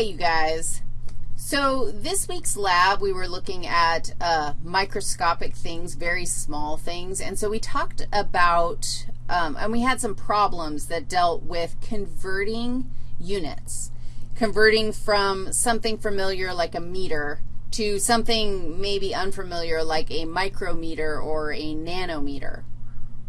Hey, you guys. So this week's lab, we were looking at uh, microscopic things, very small things, and so we talked about, um, and we had some problems that dealt with converting units, converting from something familiar like a meter to something maybe unfamiliar like a micrometer or a nanometer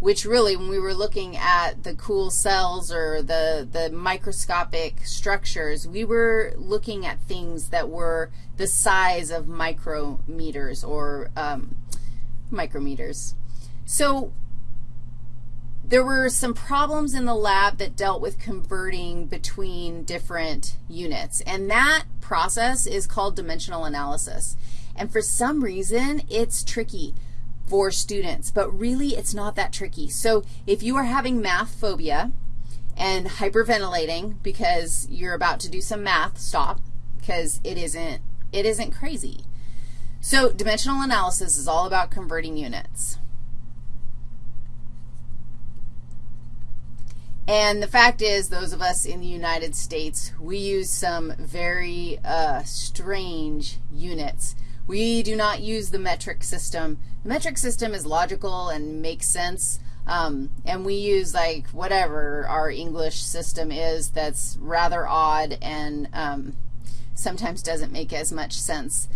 which really when we were looking at the cool cells or the, the microscopic structures, we were looking at things that were the size of micrometers or um, micrometers. So there were some problems in the lab that dealt with converting between different units, and that process is called dimensional analysis. And for some reason, it's tricky for students, but really it's not that tricky. So if you are having math phobia and hyperventilating because you're about to do some math, stop because it isn't, it isn't crazy. So dimensional analysis is all about converting units. And the fact is, those of us in the United States, we use some very uh, strange units. We do not use the metric system the metric system is logical and makes sense, um, and we use like whatever our English system is that's rather odd and um, sometimes doesn't make as much sense.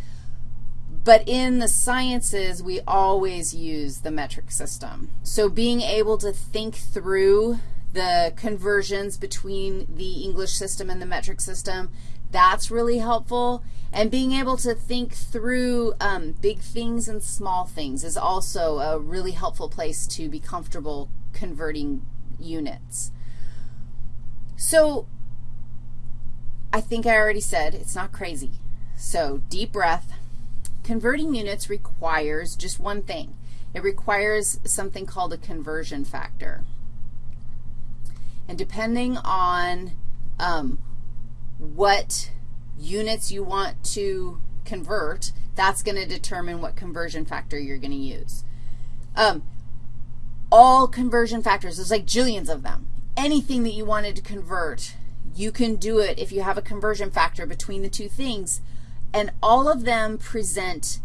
But in the sciences, we always use the metric system. So being able to think through the conversions between the English system and the metric system, that's really helpful. And being able to think through um, big things and small things is also a really helpful place to be comfortable converting units. So I think I already said it's not crazy. So deep breath. Converting units requires just one thing. It requires something called a conversion factor. And depending on um, what units you want to convert, that's going to determine what conversion factor you're going to use. Um, all conversion factors, there's like jillions of them. Anything that you wanted to convert, you can do it if you have a conversion factor between the two things, and all of them present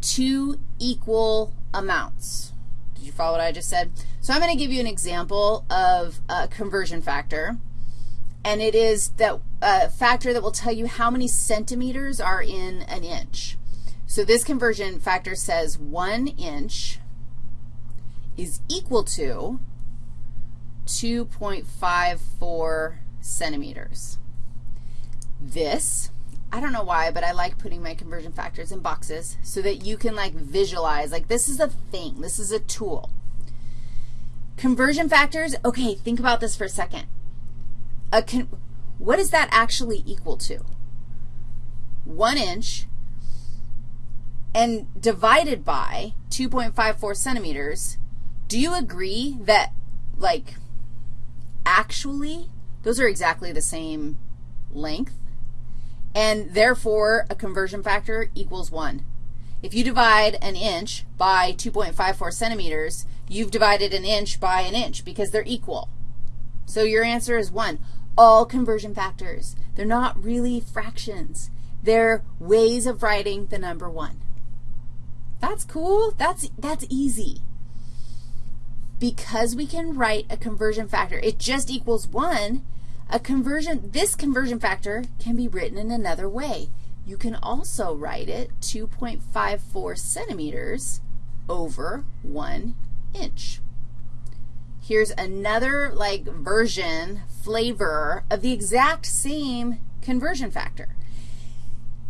two equal amounts. Did you follow what I just said? So I'm going to give you an example of a conversion factor and it is that uh, factor that will tell you how many centimeters are in an inch. So this conversion factor says 1 inch is equal to 2.54 centimeters. This, I don't know why, but I like putting my conversion factors in boxes so that you can, like, visualize, like, this is a thing. This is a tool. Conversion factors, okay, think about this for a second a con what is that actually equal to? 1 inch and divided by 2.54 centimeters, do you agree that, like, actually those are exactly the same length? And therefore, a conversion factor equals 1. If you divide an inch by 2.54 centimeters, you've divided an inch by an inch because they're equal. So your answer is 1 all conversion factors. They're not really fractions. They're ways of writing the number 1. That's cool. That's, that's easy. Because we can write a conversion factor, it just equals 1, a conversion, this conversion factor can be written in another way. You can also write it 2.54 centimeters over 1 inch. Here's another like version, flavor of the exact same conversion factor.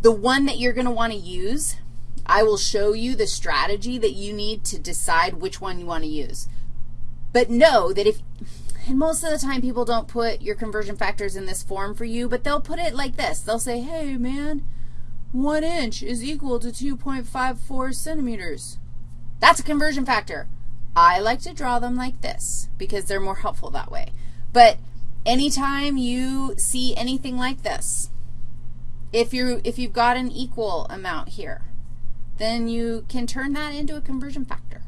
The one that you're going to want to use, I will show you the strategy that you need to decide which one you want to use. But know that if, and most of the time people don't put your conversion factors in this form for you, but they'll put it like this. They'll say, hey, man, 1 inch is equal to 2.54 centimeters. That's a conversion factor. I like to draw them like this because they're more helpful that way. But anytime you see anything like this, if, you if you've got an equal amount here, then you can turn that into a conversion factor.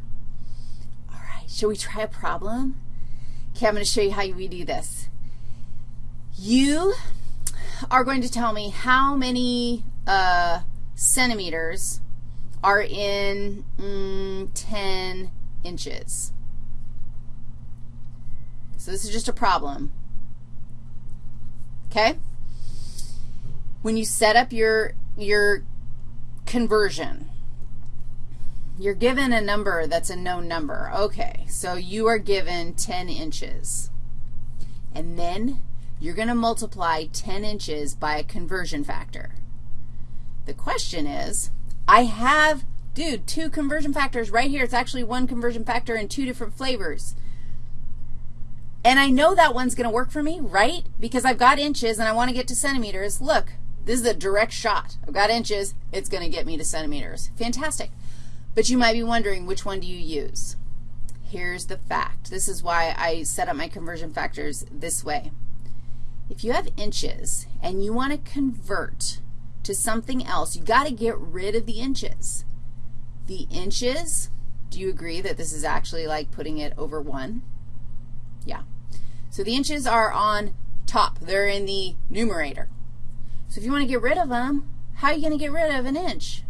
All right, shall we try a problem? Okay, I'm going to show you how we do this. You are going to tell me how many uh, centimeters are in mm, 10 inches. So this is just a problem. Okay? When you set up your, your conversion, you're given a number that's a known number. Okay, so you are given 10 inches. And then you're going to multiply 10 inches by a conversion factor. The question is, I have, dude, two conversion factors right here. It's actually one conversion factor in two different flavors. And I know that one's going to work for me, right? Because I've got inches and I want to get to centimeters. Look, this is a direct shot. I've got inches. It's going to get me to centimeters. Fantastic. But you might be wondering, which one do you use? Here's the fact. This is why I set up my conversion factors this way. If you have inches and you want to convert to something else, you've got to get rid of the inches. The inches, do you agree that this is actually like putting it over 1? Yeah. So the inches are on top. They're in the numerator. So if you want to get rid of them, how are you going to get rid of an inch?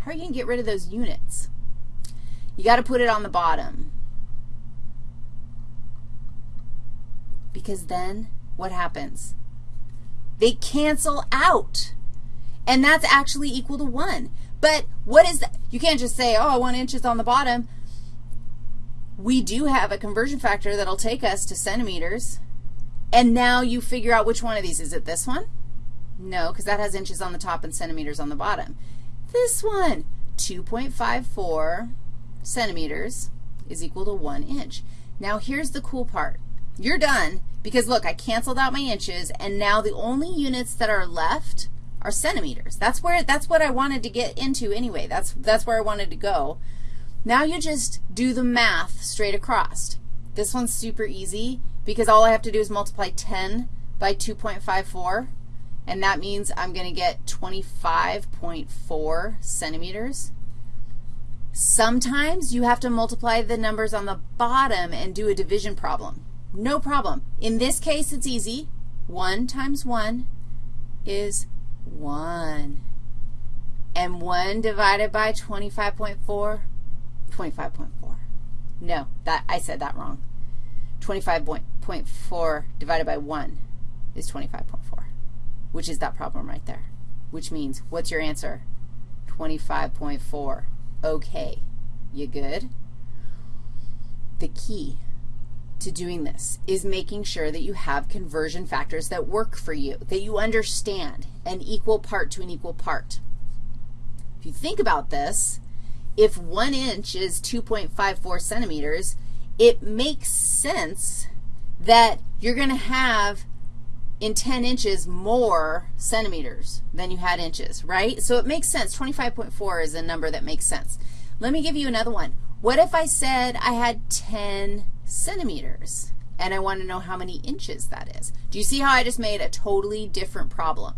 How are you going to get rid of those units? You got to put it on the bottom. Because then what happens? They cancel out. And that's actually equal to 1. But what is that? You can't just say, oh, 1 inch is on the bottom. We do have a conversion factor that'll take us to centimeters. And now you figure out which one of these. Is it this one? No, because that has inches on the top and centimeters on the bottom. This one, 2.54 centimeters is equal to 1 inch. Now, here's the cool part. You're done because, look, I canceled out my inches, and now the only units that are left are centimeters. That's where that's what I wanted to get into anyway. That's that's where I wanted to go. Now you just do the math straight across. This one's super easy because all I have to do is multiply 10 by 2.54 and that means I'm going to get 25.4 centimeters. Sometimes you have to multiply the numbers on the bottom and do a division problem. No problem. In this case, it's easy. 1 times 1 is 1. And 1 divided by 25.4, 25.4. No, that I said that wrong. 25.4 divided by 1 is 25.4 which is that problem right there, which means what's your answer? 25.4. Okay. You good? The key to doing this is making sure that you have conversion factors that work for you, that you understand an equal part to an equal part. If you think about this, if 1 inch is 2.54 centimeters, it makes sense that you're going to have in 10 inches more centimeters than you had inches, right? So it makes sense. 25.4 is a number that makes sense. Let me give you another one. What if I said I had 10 centimeters and I want to know how many inches that is? Do you see how I just made a totally different problem?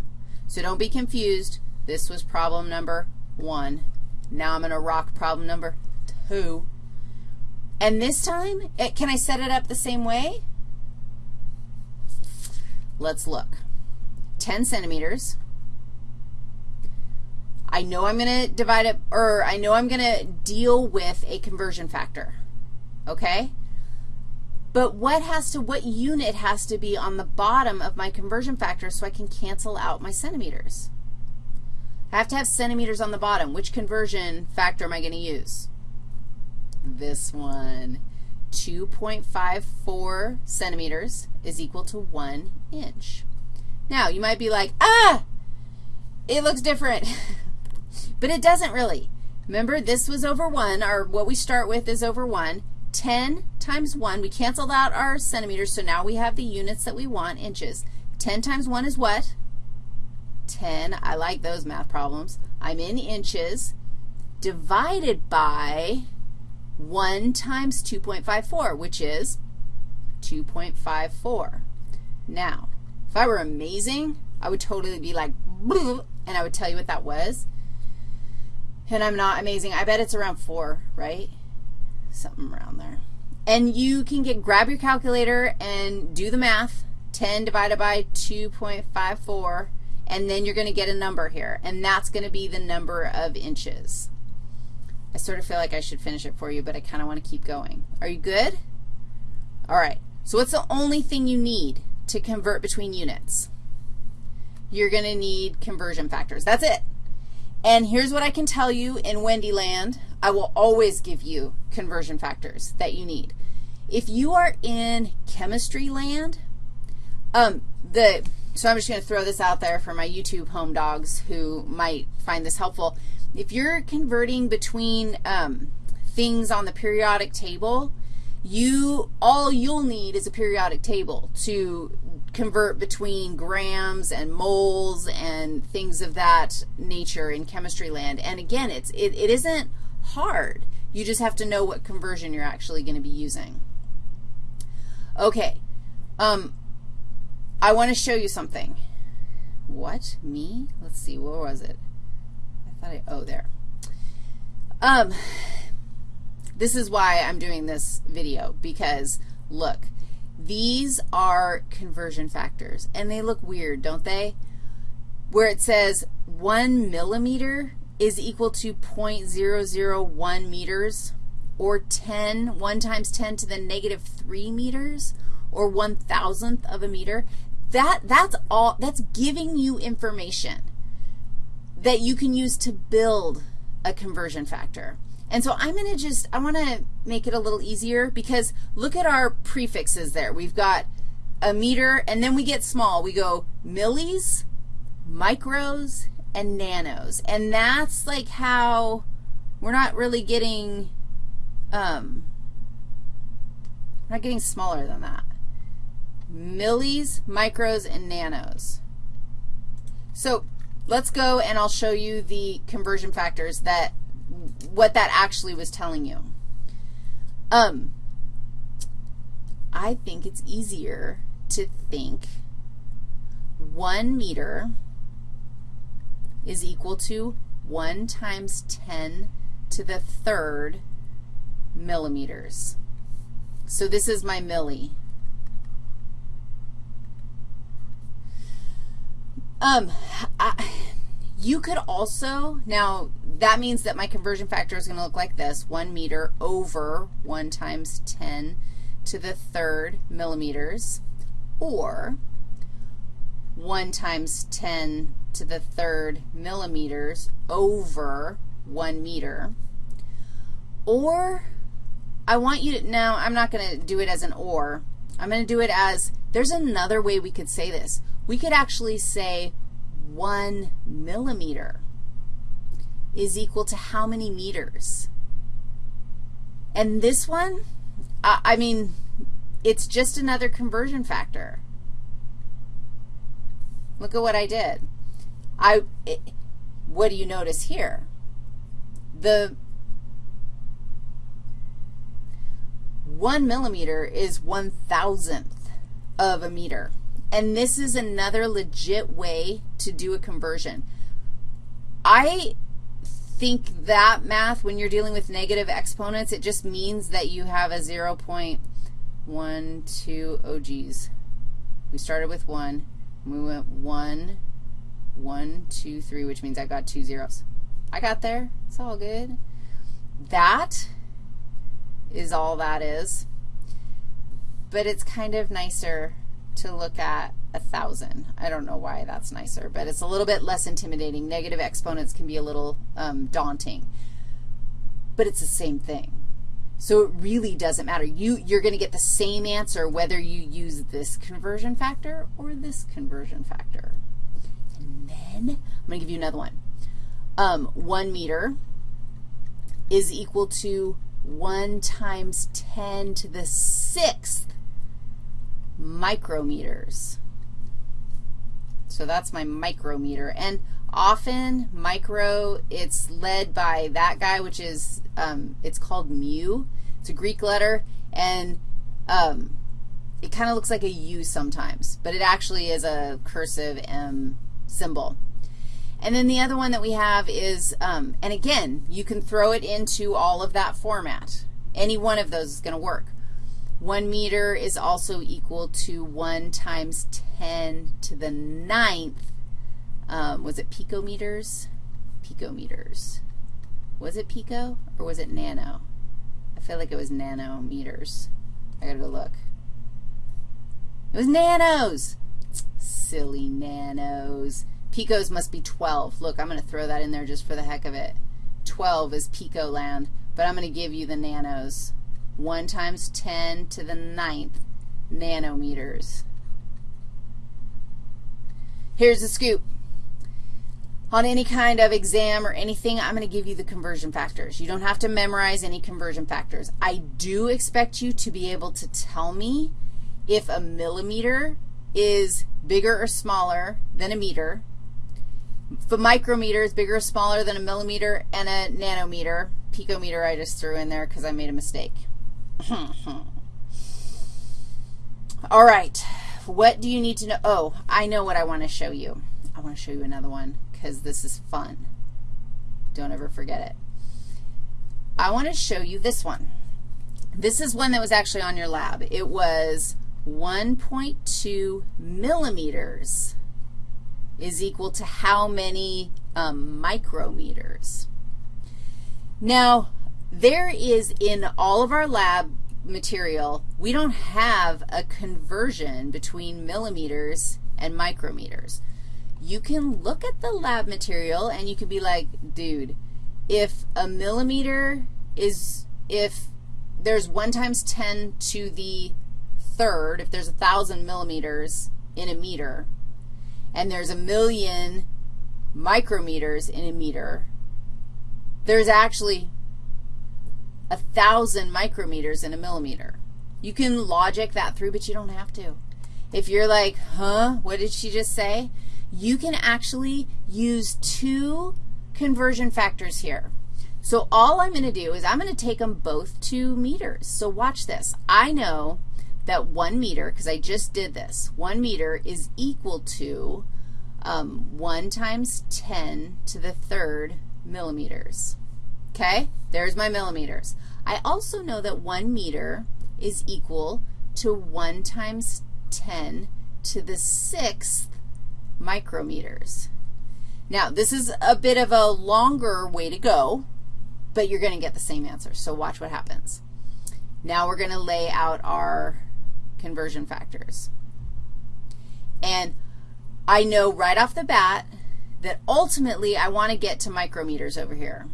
So don't be confused. This was problem number 1. Now I'm going to rock problem number 2. And this time, it, eh, can I set it up the same way? Let's look. 10 centimeters. I know I'm going to divide it, or I know I'm going to deal with a conversion factor, okay? But what has to, what unit has to be on the bottom of my conversion factor so I can cancel out my centimeters? I have to have centimeters on the bottom. Which conversion factor am I going to use? This one. 2.54 centimeters is equal to 1 inch. Now, you might be like, ah, it looks different. but it doesn't really. Remember, this was over 1, or what we start with is over 1. 10 times 1, we canceled out our centimeters, so now we have the units that we want, inches. 10 times 1 is what? 10. I like those math problems. I'm in inches divided by 1 times 2.54, which is 2.54. Now, if I were amazing, I would totally be like, and I would tell you what that was. And I'm not amazing. I bet it's around 4, right? Something around there. And you can get grab your calculator and do the math. 10 divided by 2.54, and then you're going to get a number here, and that's going to be the number of inches. I sort of feel like I should finish it for you, but I kind of want to keep going. Are you good? All right. So what's the only thing you need to convert between units? You're going to need conversion factors. That's it. And here's what I can tell you in Wendyland. I will always give you conversion factors that you need. If you are in chemistry land, um, the, so I'm just going to throw this out there for my YouTube home dogs who might find this helpful. If you're converting between um, things on the periodic table, you, all you'll need is a periodic table to convert between grams and moles and things of that nature in chemistry land. And again, it's, it, it isn't hard. You just have to know what conversion you're actually going to be using. Okay. Um, I want to show you something. What? Me? Let's see. Where was it? I thought I, oh, there. Um, this is why I'm doing this video, because look, these are conversion factors, and they look weird, don't they? Where it says 1 millimeter is equal to 0.001 meters, or 10, 1 times 10 to the negative 3 meters, or 1 thousandth of a meter. That, that's all, that's giving you information that you can use to build a conversion factor. And so I'm going to just, I want to make it a little easier because look at our prefixes there. We've got a meter, and then we get small. We go millis, micros, and nanos. And that's like how we're not really getting, um, we're not getting smaller than that. Millis, micros, and nanos. So let's go and I'll show you the conversion factors that, what that actually was telling you. Um, I think it's easier to think 1 meter is equal to 1 times 10 to the third millimeters. So this is my milli. Um, I, you could also, now that means that my conversion factor is going to look like this, 1 meter over 1 times 10 to the third millimeters, or 1 times 10 to the third millimeters over 1 meter. Or I want you to, now I'm not going to do it as an or. I'm going to do it as, there's another way we could say this we could actually say 1 millimeter is equal to how many meters? And this one, I, mean, it's just another conversion factor. Look at what I did. I, it, what do you notice here? The 1 millimeter is one thousandth of a meter. And this is another legit way to do a conversion. I think that math, when you're dealing with negative exponents, it just means that you have a 0 0.12, oh geez. We started with 1, we went 1, 1, 2, 3, which means I got two zeros. I got there. It's all good. That is all that is. But it's kind of nicer to look at a 1,000. I don't know why that's nicer, but it's a little bit less intimidating. Negative exponents can be a little um, daunting, but it's the same thing. So it really doesn't matter. You, you're going to get the same answer whether you use this conversion factor or this conversion factor. And then I'm going to give you another one. Um, 1 meter is equal to 1 times 10 to the sixth micrometers. So that's my micrometer. And often micro, it's led by that guy, which is, um, it's called mu. It's a Greek letter, and um, it kind of looks like a U sometimes, but it actually is a cursive M symbol. And then the other one that we have is, um, and again, you can throw it into all of that format. Any one of those is going to work. 1 meter is also equal to 1 times 10 to the ninth. Um, was it picometers? Picometers. Was it pico or was it nano? I feel like it was nanometers. I got to go look. It was nanos. Silly nanos. Picos must be 12. Look, I'm going to throw that in there just for the heck of it. 12 is pico land, but I'm going to give you the nanos. 1 times 10 to the ninth nanometers. Here's the scoop. On any kind of exam or anything, I'm going to give you the conversion factors. You don't have to memorize any conversion factors. I do expect you to be able to tell me if a millimeter is bigger or smaller than a meter, if a micrometer is bigger or smaller than a millimeter and a nanometer, picometer I just threw in there because I made a mistake. All right, what do you need to know? Oh, I know what I want to show you. I want to show you another one because this is fun. Don't ever forget it. I want to show you this one. This is one that was actually on your lab. It was 1.2 millimeters is equal to how many um, micrometers? Now, there is in all of our lab material, we don't have a conversion between millimeters and micrometers. You can look at the lab material and you can be like, dude, if a millimeter is, if there's 1 times 10 to the third, if there's a 1,000 millimeters in a meter, and there's a million micrometers in a meter, there's actually a 1,000 micrometers in a millimeter. You can logic that through, but you don't have to. If you're like, huh, what did she just say? You can actually use two conversion factors here. So all I'm going to do is I'm going to take them both to meters. So watch this. I know that 1 meter, because I just did this, 1 meter is equal to um, 1 times 10 to the third millimeters. Okay? There's my millimeters. I also know that 1 meter is equal to 1 times 10 to the sixth micrometers. Now, this is a bit of a longer way to go, but you're going to get the same answer. So watch what happens. Now we're going to lay out our conversion factors. And I know right off the bat that ultimately I want to get to micrometers over here.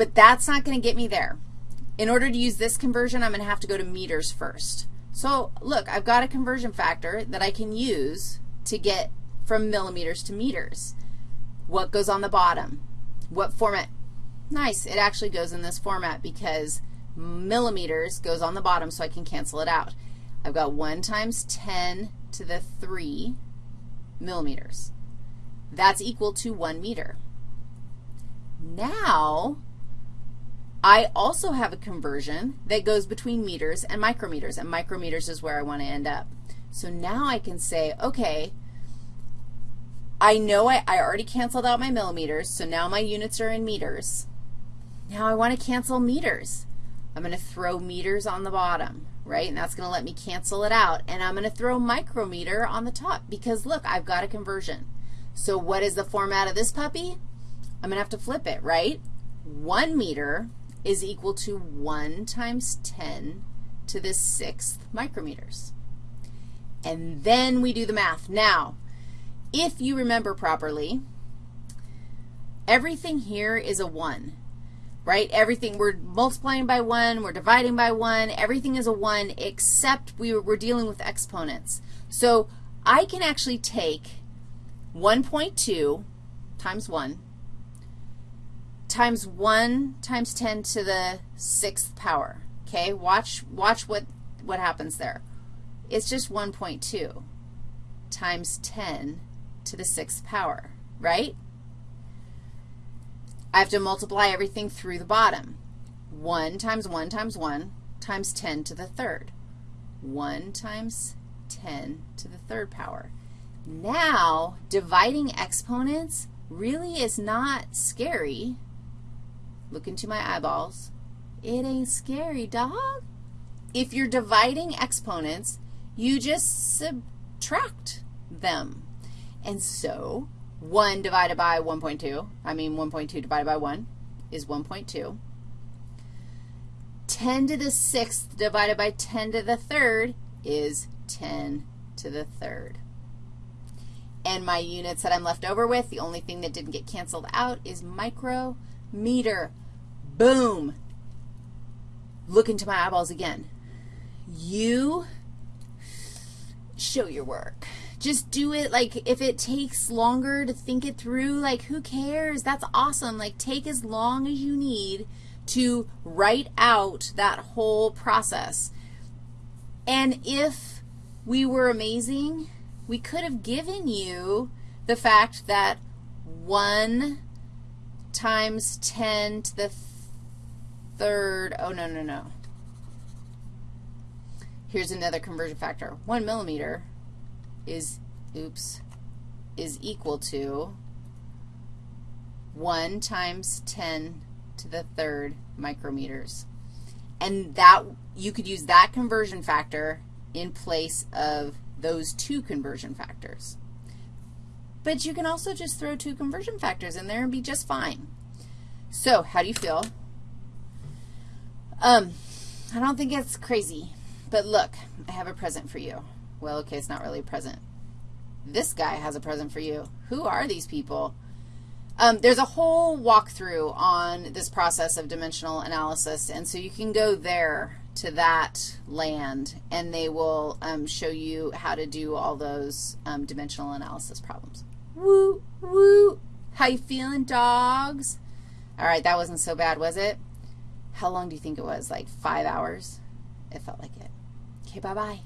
But that's not going to get me there. In order to use this conversion, I'm going to have to go to meters first. So look, I've got a conversion factor that I can use to get from millimeters to meters. What goes on the bottom? What format? Nice. It actually goes in this format because millimeters goes on the bottom so I can cancel it out. I've got 1 times 10 to the 3 millimeters. That's equal to 1 meter. Now, I also have a conversion that goes between meters and micrometers, and micrometers is where I want to end up. So now I can say, okay, I know I, I already canceled out my millimeters, so now my units are in meters. Now I want to cancel meters. I'm going to throw meters on the bottom, right? And that's going to let me cancel it out. And I'm going to throw micrometer on the top because, look, I've got a conversion. So what is the format of this puppy? I'm going to have to flip it, right? 1 meter is equal to 1 times 10 to the sixth micrometers. And then we do the math. Now, if you remember properly, everything here is a 1 right? Everything, we're multiplying by 1, we're dividing by 1, everything is a 1 except we, we're dealing with exponents. So I can actually take 1.2 times 1 times 1 times 10 to the sixth power, okay? Watch, watch what, what happens there. It's just 1.2 times 10 to the sixth power, right? I have to multiply everything through the bottom. 1 times 1 times 1 times 10 to the third. 1 times 10 to the third power. Now, dividing exponents really is not scary. Look into my eyeballs. It ain't scary, dog. If you're dividing exponents, you just subtract them. And so 1 divided by 1.2, I mean 1.2 divided by 1 is 1.2. 10 to the 6th divided by 10 to the 3rd is 10 to the 3rd. And my units that I'm left over with, the only thing that didn't get canceled out is micrometer. Boom. Look into my eyeballs again. You show your work. Just do it, like, if it takes longer to think it through, like, who cares? That's awesome. Like, take as long as you need to write out that whole process. And if we were amazing, we could have given you the fact that 1 times 10 to the third, oh, no, no, no. Here's another conversion factor. 1 millimeter is, oops, is equal to 1 times 10 to the third micrometers. And that, you could use that conversion factor in place of those two conversion factors. But you can also just throw two conversion factors in there and be just fine. So how do you feel? Um, I don't think it's crazy. But look, I have a present for you. Well, okay, it's not really a present. This guy has a present for you. Who are these people? Um, there's a whole walkthrough on this process of dimensional analysis, and so you can go there to that land, and they will um, show you how to do all those um, dimensional analysis problems. Woo, woo. How you feeling, dogs? All right, that wasn't so bad, was it? How long do you think it was? Like five hours? It felt like it. Okay, bye-bye.